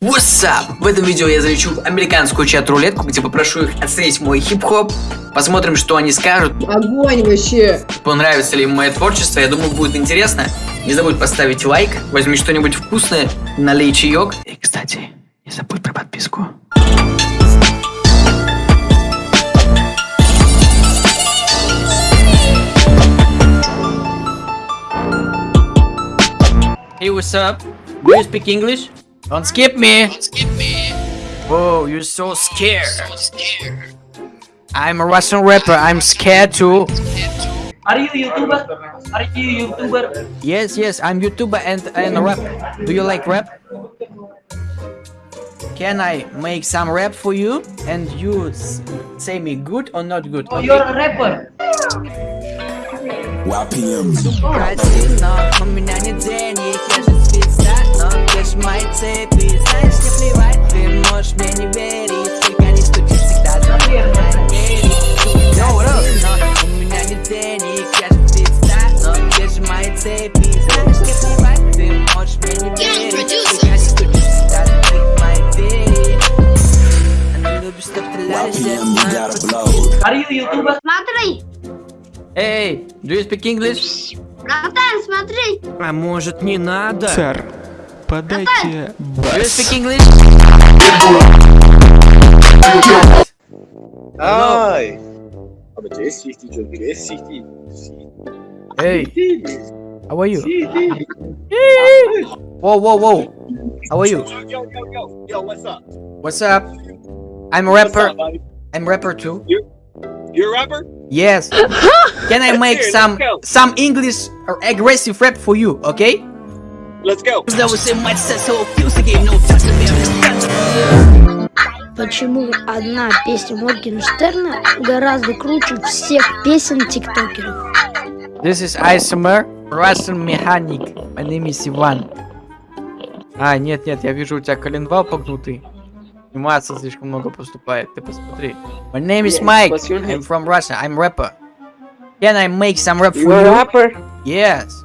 What's up? В этом видео я залечу в американскую чат-рулетку, где попрошу их оценить мой хип-хоп. Посмотрим, что они скажут. Огонь вообще. Понравится ли им мое творчество, я думаю, будет интересно. Не забудь поставить лайк, возьми что-нибудь вкусное, налей чаек. И, кстати, не забудь про подписку. Hey, what's up? Do you speak English? Don't skip me. Don't skip me. Whoa, you're so scared. So scared. I'm a Russian rapper. I'm scared too. Are you a YouTuber? Are you YouTuber? Yes, yes, I'm YouTuber and and rap. Do you like rap? Can I make some rap for you and you say me good or not good? Oh, you're a rapper. YPM. Же Но мои цепи, знаешь, не плевать Ты можешь мне не верить, только не стучи всегда за мной Противно, у меня нет денег, я же звезда Но держи мои цепи, знаешь, не плевать Ты можешь мне не верить, producer. только не стучи всегда за моей двери Она любит, чтоб ты YPM, you gotta blow. Are you YouTuber? Смотри, Hey, do you speak English? братан, смотри. А может не надо? Сэр, подайте Do you speak English? Ay. Abi C60 çocuk. C60. Hey, how are you? Whoa, whoa, whoa. How are you? Yo, yo, yo. Yo, what's up? What's up? I'm a What's rapper. up, buddy? I'm rapper too. You a rapper? Yes. Can I make Here, some let's go. some English or aggressive rap for you? Okay? Let's go. Почему одна песня Моргенштерна гораздо круче всех песен тиктокеров? This is ASMR Russian Mechanic. My name is Иван. А, нет, нет, я вижу у тебя коленвал погнутый. Анимация слишком много поступает. Ты посмотри. My name is Mike. I'm from Russia. I'm rapper. Can I make some rap for You a you? rapper? Yes.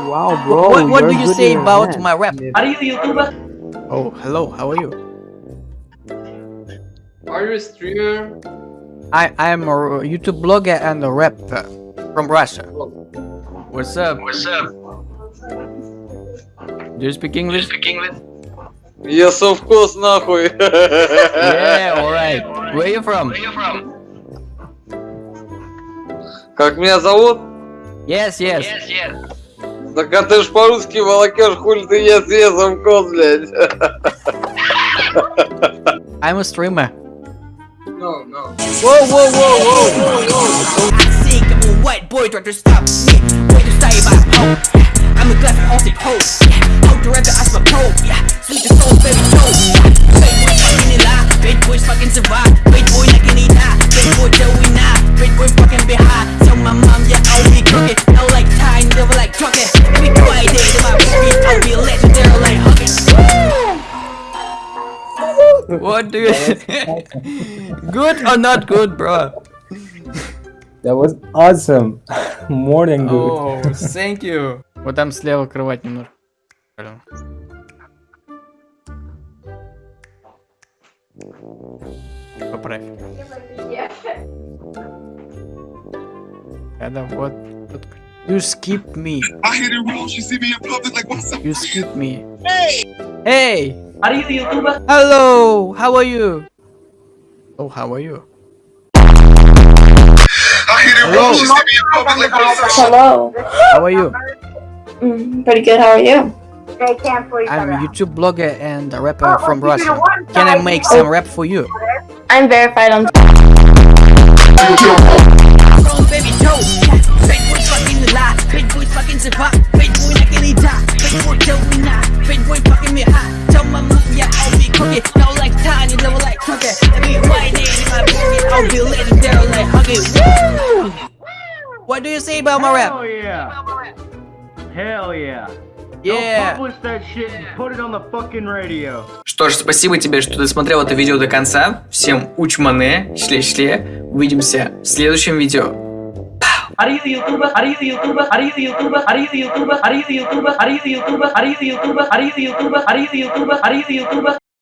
Wow, bro. what what do you're you good say in your about hand. my rap? Are you YouTuber? Oh, hello. How are you? Are you a streamer? I I am a YouTube blogger and a rapper from Russia. What's up? What's up? Do you speak English? Speak English? Я совкос нахуй. yeah, alright. Where you from? Where you from? Как меня зовут? Yes, yes. Yes, yes. Так а ты ж по-русски волокешь, хули ты я я совкос, блядь. I'm a streamer. No, no. Whoa, whoa, whoa, whoa. I think I'm a white boy trying to stop me. Way to stay by hoe. I'm a glass of Austin hoe. How to rap the as my pro. Yeah, sweet the soul, baby toe. Big boy fucking in lie. Big boys fucking survive. What do you Good or not good, bro? That was awesome. More than good. Oh, thank you. Вот там слева кровать немножко. Поправь. Это вот. You skip me. I hit it wrong. She see me in public like, what's up? You skip me. Hey! Hey! Are you YouTuber? Hello! How are you? Oh, how are you? I hit it wrong. She see me in public like, what's up? Hello. How are you? Mm, pretty good. How are you? I'm a YouTube blogger and a rapper from Russia. Can I make some rap for you? I'm verified on. Wrong, baby huggy. No like tiny, never like cookie. Let me white name in my pocket. I'll be legendary like huggy. Woo! What do you say about my rap? Hell yeah. Hell yeah. Yeah. Publish that shit and put it on the fucking radio. Что ж, спасибо тебе, что ты смотрел это видео до конца. Всем учмане, шле-шле. Увидимся в следующем видео. Are you YouTuber? Are you YouTuber? Are you YouTuber? Are you YouTuber? Are you YouTuber? Are you YouTuber? Are you YouTuber? Are you YouTuber? Are you YouTuber? Are you YouTuber?